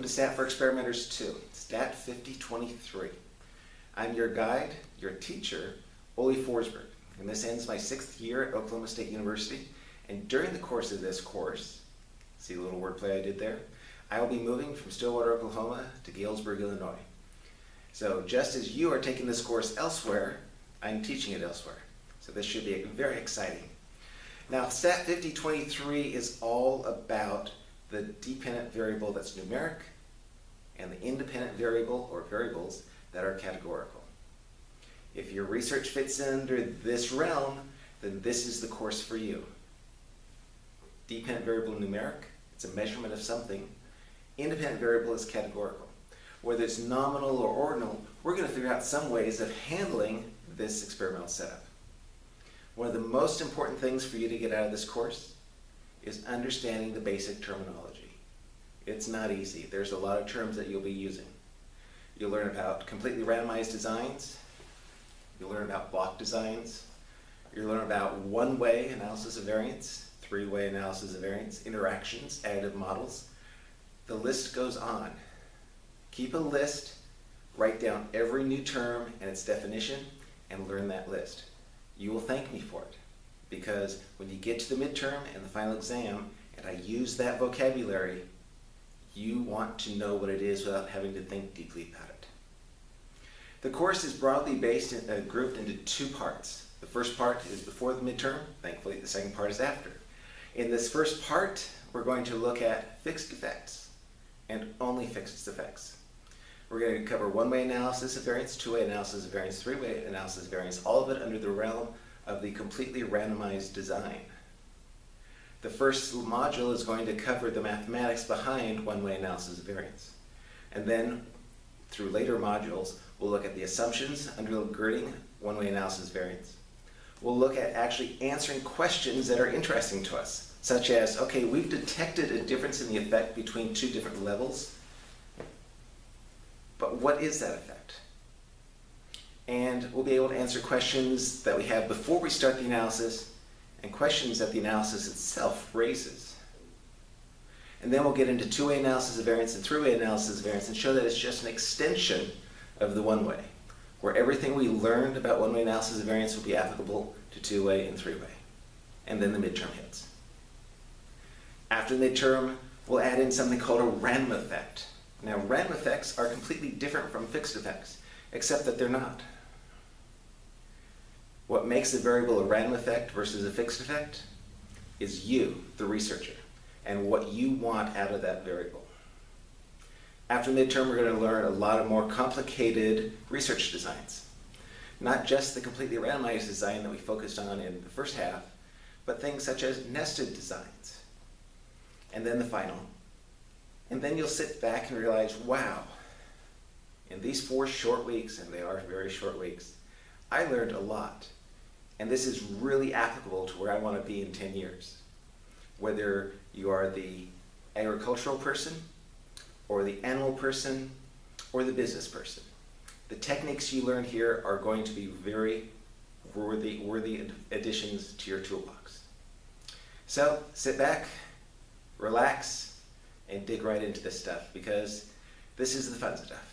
welcome to Stat for Experimenters 2, Stat 5023. I'm your guide, your teacher, Ole Forsberg, and this ends my sixth year at Oklahoma State University, and during the course of this course, see the little wordplay I did there? I will be moving from Stillwater, Oklahoma to Galesburg, Illinois. So just as you are taking this course elsewhere, I'm teaching it elsewhere. So this should be very exciting. Now, Stat 5023 is all about the dependent variable that's numeric and the independent variable or variables that are categorical. If your research fits under this realm, then this is the course for you. Dependent variable numeric, it's a measurement of something. Independent variable is categorical. Whether it's nominal or ordinal, we're going to figure out some ways of handling this experimental setup. One of the most important things for you to get out of this course is understanding the basic terminology. It's not easy. There's a lot of terms that you'll be using. You'll learn about completely randomized designs. You'll learn about block designs. You'll learn about one-way analysis of variance, three-way analysis of variance, interactions, additive models. The list goes on. Keep a list, write down every new term and its definition, and learn that list. You will thank me for it because when you get to the midterm and the final exam and I use that vocabulary, you want to know what it is without having to think deeply about it. The course is broadly based and uh, grouped into two parts. The first part is before the midterm, thankfully the second part is after. In this first part, we're going to look at fixed effects and only fixed effects. We're going to cover one-way analysis of variance, two-way analysis of variance, three-way analysis of variance, all of it under the realm of the completely randomized design. The first module is going to cover the mathematics behind one-way analysis of variance. And then, through later modules, we'll look at the assumptions undergirding one-way analysis of variance. We'll look at actually answering questions that are interesting to us, such as, okay, we've detected a difference in the effect between two different levels, but what is that effect? And we'll be able to answer questions that we have before we start the analysis and questions that the analysis itself raises. And then we'll get into two-way analysis of variance and three-way analysis of variance and show that it's just an extension of the one-way, where everything we learned about one-way analysis of variance will be applicable to two-way and three-way. And then the midterm hits. After the midterm, we'll add in something called a random effect. Now, random effects are completely different from fixed effects, except that they're not. Makes a variable a random effect versus a fixed effect is you, the researcher, and what you want out of that variable. After midterm, we're going to learn a lot of more complicated research designs. Not just the completely randomized design that we focused on in the first half, but things such as nested designs. And then the final. And then you'll sit back and realize, wow, in these four short weeks, and they are very short weeks, I learned a lot. And this is really applicable to where I want to be in 10 years. Whether you are the agricultural person, or the animal person, or the business person. The techniques you learn here are going to be very worthy, worthy additions to your toolbox. So sit back, relax, and dig right into this stuff because this is the fun stuff.